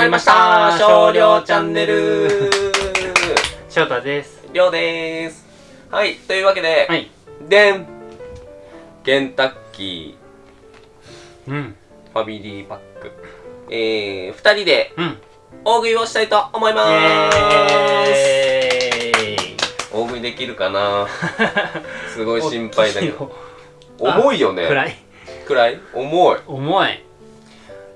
まりました。少量チャンネル。翔太です。りょうです。はいというわけで、はい。でんケンタッキうん。ーファミリーパック。えー、二人でうん。大食いをしたいと思います。大食いできるかな。すごい心配だけど。重いよね。暗い。暗い。重い。重い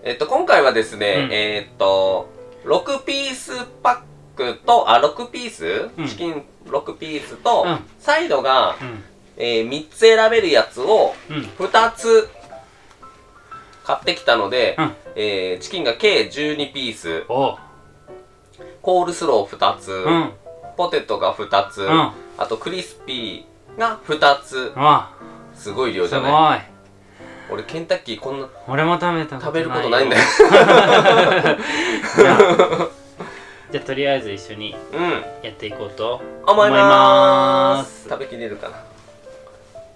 えっと今回はですね、うん。えーっと6ピースパックとあ6ピース、うん。チキン6ピースと、うん。サイドが、うん。えー、3つ選べるやつをうん。2つ買ってきたので、うん。えーチキンが計12ピース。お。コールスロー2つ、うん。ポテトが2つ、うん。あとクリスピーが2つ。わすごい量じゃない俺ケンタッキーこんな俺も食べた食べることないんだよ。じゃあとりあえず一緒にうん。やっていこうと思いまーす。食べきれるかな。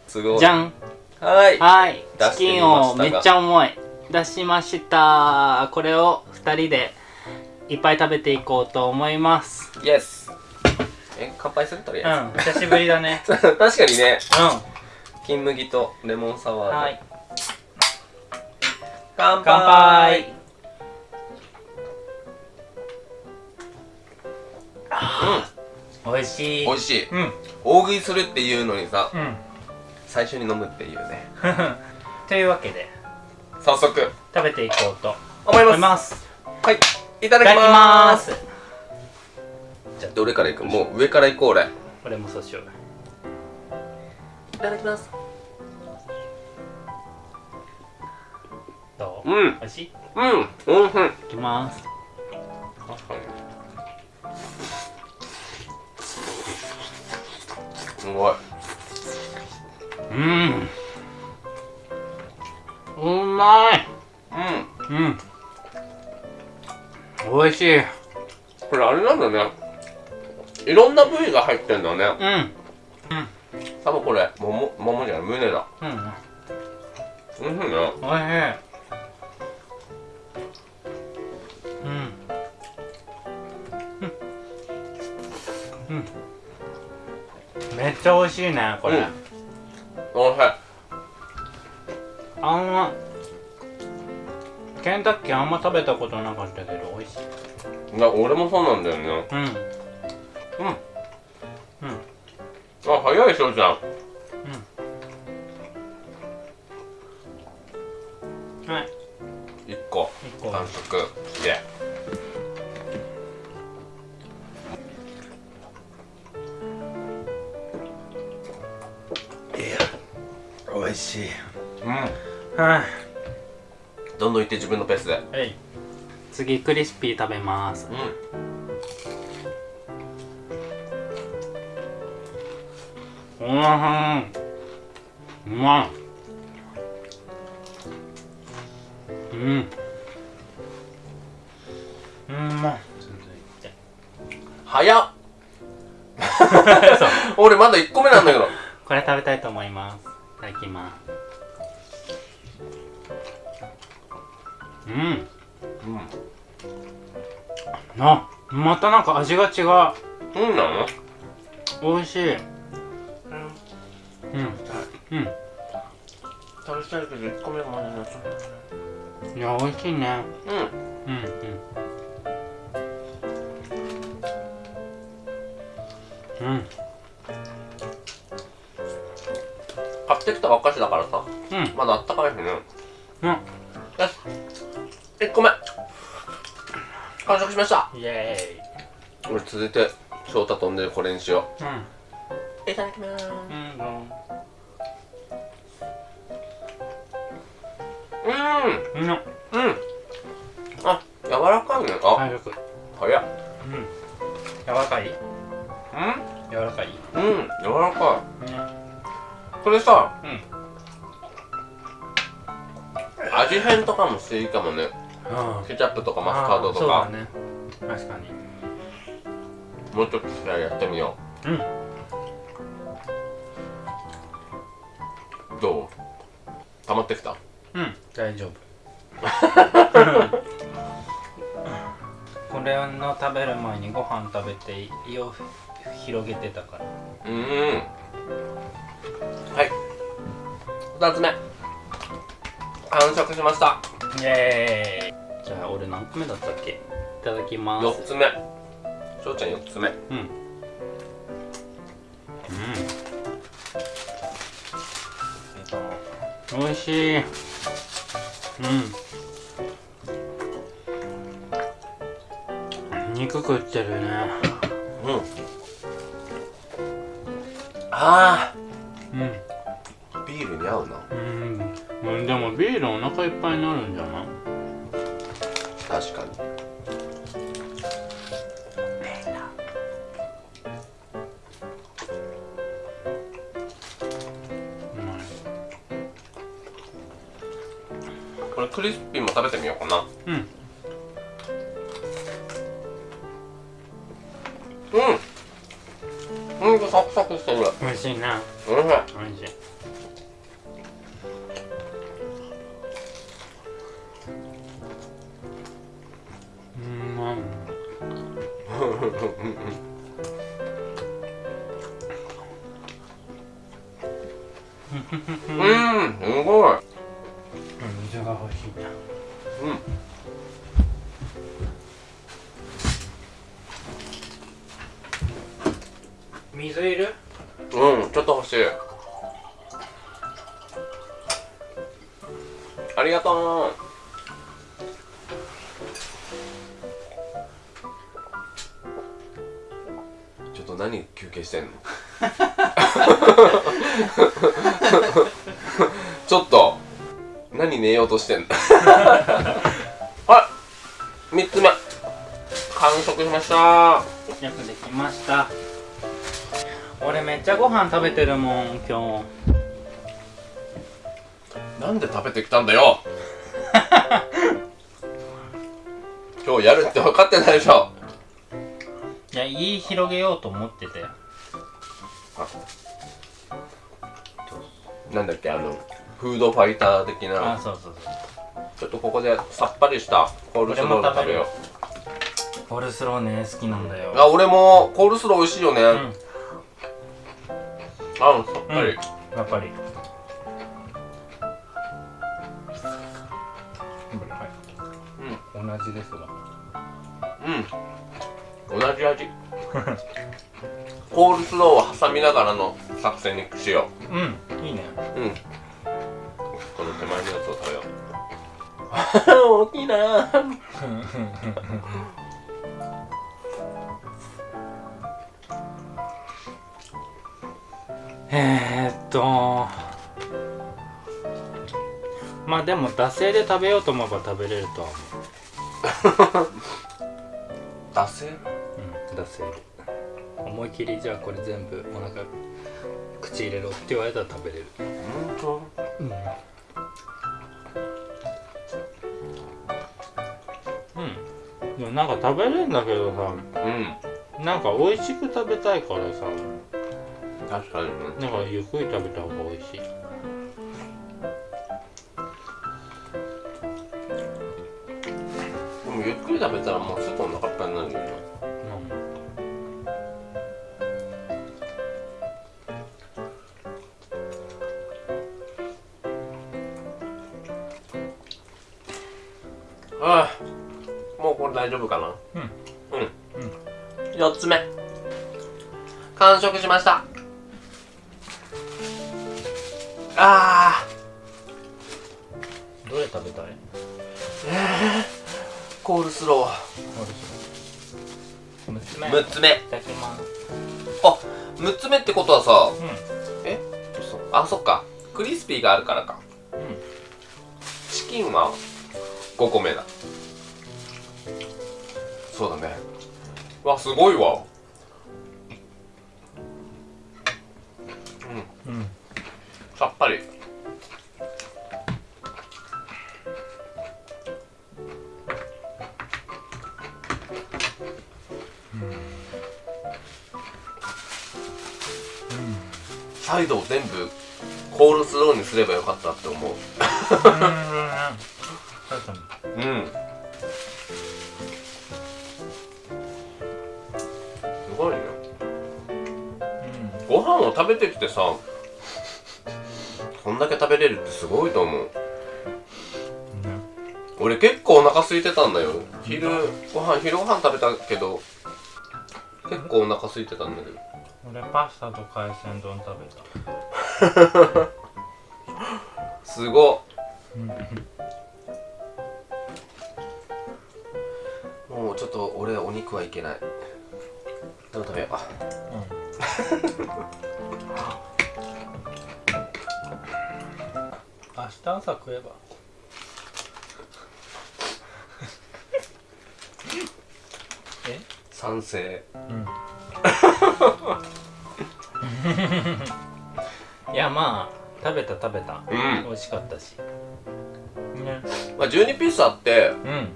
すごいじゃん。はい。はい。チキンをめっちゃ重い。出しました。これを2人でいっぱい食べていこうと思います。イエスえ乾杯する？とりうあん。久しぶりだね。えず、確かにね。うん。金麦とレモンサワーで、はい乾杯。乾杯美味しい。美味しい。うん。大食いするっていうのにさうん。最初に飲むっていうね。というわけで。早速。食べていこうと思います。思います。はい。いたいだきます。すじゃあどれからいく？もう上からいこう俺。いこれもそうしよう。ただきますどううん。美味しい？いうんうんうんきます。確かにすごい。うん。うまい。うん。うん。美味しい。これあれなんだね。いろんな部位が入ってんだね。うん。多分これ桃桃じゃない胸だ。うん。うんうんね。おいしいめっちゃ美味しいねこれ、うん。おいしい。あんまケンタッキーあんま食べたことなかったけど美味しい。いや俺もそうなんだよね。うん。うん。うん。あ早い翔ちゃん美味しい。うん。はい。どんどんいって自分のペースで。はい。次クリスピー食べます。うん。うん。うまい。うん。うんまい。続いて早っ 俺まだ1個目なんだけど。これ食べたいと思います。いただきます。うん。うん。あまたなんか味が違う。うんなの？美味しい。うん。うん。食べたいけど1個目がまなっちゃったいや美味しいね。うん。うんうん。うんったばっかしだからさ。うん。まだあったかいしね。うん。よし。1個目。完食しました。イエ俺続いて翔太飛んでるこれにしよーイういただきます。うん。うん。うん。うん。うんあ柔らかいね。あ。完食早っ。うん。柔らかい？うん。柔らかい？うん。柔らかねいこれさうん。味変とかもしていいかもね。あケチャップとかマスタードとか。ね。確かに。もうちょっとじゃあやってみよう。ん。うどう？溜まってきた？うん大丈夫。これの食べる前にご飯食べて胃を広げてたから。うーん。はい2つ目。完食しました。イエーイ。じゃあ俺何個目だったっけ？いただきます。4つ目。翔ちゃん4つ目。うん。うん。美味しい。うん。肉食ってるね。うん。あうん。ービールに合うな。うん。うんでもビールお腹いっぱいになるんじゃない？確かに。これクリスピーも食べてみようかな。うん。うん。うんサクサクしてる。美味しいな。うん美味しい。うん水が欲しいなうん。水いる？うんちょっと欲しい。ありがとう。ちょっと何休憩してんの？ちょっと何寝ようとしてんの？はい3つ目。完食しました。よくできました。俺めっちゃご飯食べてるもん今なんで食べてきたんだよ？今日やるって分かってないでしょ。日いや胃広げようと思ってたよなんだっけあのフードファイター的あなそうそうそう。ちょっとここでさっぱりした。コールスローで食べよコールスローね好きなんだよ。うあ俺もコールスロー美味しいよね、うん。あうんさっぱり、やっぱり。うん。同じですわ。うん。同じ味。コールスローを挟みながらの作戦にしよう。ん。いいね。ううんこの手前のやつを食べよう。大きいな。えーっと。まあでも惰性で食べようと思えば食べれるとは思う。惰性？うん惰性。で思い切りじゃあこれ全部お腹口入れろって言われたら食べれる。本うんうんなんか食べれるんだけどさ。当うん。なんか美味しく食べたいからさ。確かにね。なんかゆっくり食べた方が美味しい。でもゆっくり食べたらもうすぐお腹いっぱいになるよね。ああ大丈夫かな？うん。うん、4つ目。完食しました。あどれ食べたい？ー。コールスロー。6つ目。い6つ目。ただきます。あ6つ目ってことはさうえ？嘘あそっか。クリスピーがあるからか。んうん。チキンは5個目だそうだね。わすごいわ。うん。うん。さっぱり。サイドを全部コールスローにすればよかったって思う。うん食べてきてさこんだけ食べれるってすごいと思う。俺結構お腹空いてたんだよ。昼ご飯昼ご飯食べたけど結構お腹空いてたんだけど。俺パスタと海鮮丼食べた。すごっ。もうちょっと俺お肉はいけない。でも食べよう 明日朝食えば。え？賛成。いやまあ食べた食べた。うん。美味しかったし。ね。まあ12ピースあってうん。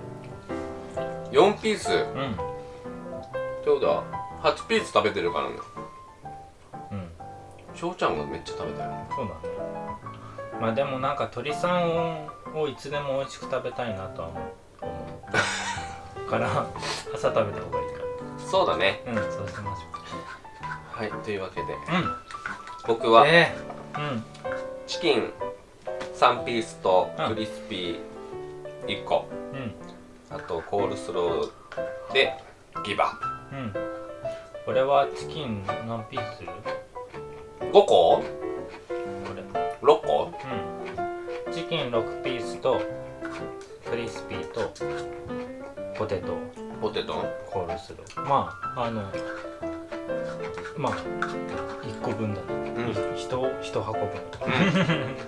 4ピース。ってうん。ことは8ピース食べてるからね。うん翔ちゃんがめっちゃ食べたよ。そうだね。まあでもなんか鳥さんをいつでも美味しく食べたいなとは思う。から朝食べた方がいいかそうだね。らうんそうしましょはいというわけで。う僕はうんええ。うん。チキン3ピースとうんクリスピー1個。うん。あとコールスローでギバ。うん。俺はチキン何ピースする？5個？これ ?6 個？うん。チキン6ピースとクリスピーとポテトポテト？コールスローまああのまあ1個分だね、うん。ひと一箱分。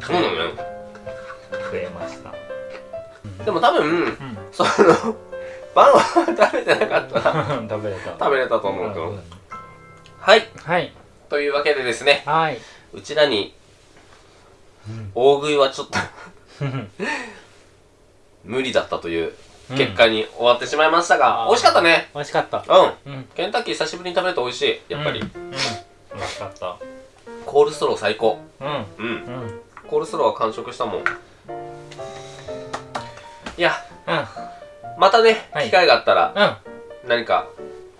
そうなのね。増えました。でも多分うん。その晩は食べてなかったら 食べれた。食べれたと思うけど。うん。はい。はいというわけでですねはい。うちらにうん。大食いはちょっと 無理だったという結果に終わってしまいましたが、うん。美味しかったね。美味しかった。うん。うん。ケンタッキー久しぶりに食べると美味しい。やっぱり、うん、うん。美味しかった。コールスロー最高。うん。うん。うん。コールスローは完食したもん。いや。うん。またね、はい。機会があったらうん。何か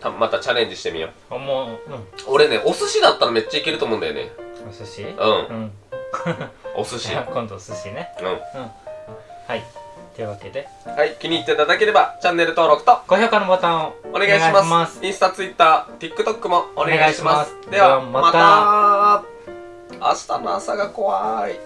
たまたチャレンジしてみよう。もううん。俺ねお寿司だったらめっちゃいけると思うんだよね。お寿司？うん。うん。お寿司。今度お寿司ね。ううん。はい。というわけで。んはい気に入っていただければチャンネル登録と高評価のボタンをお願いします。インスタツイッター TikTok もお願いします。ではまた。明日の朝が怖い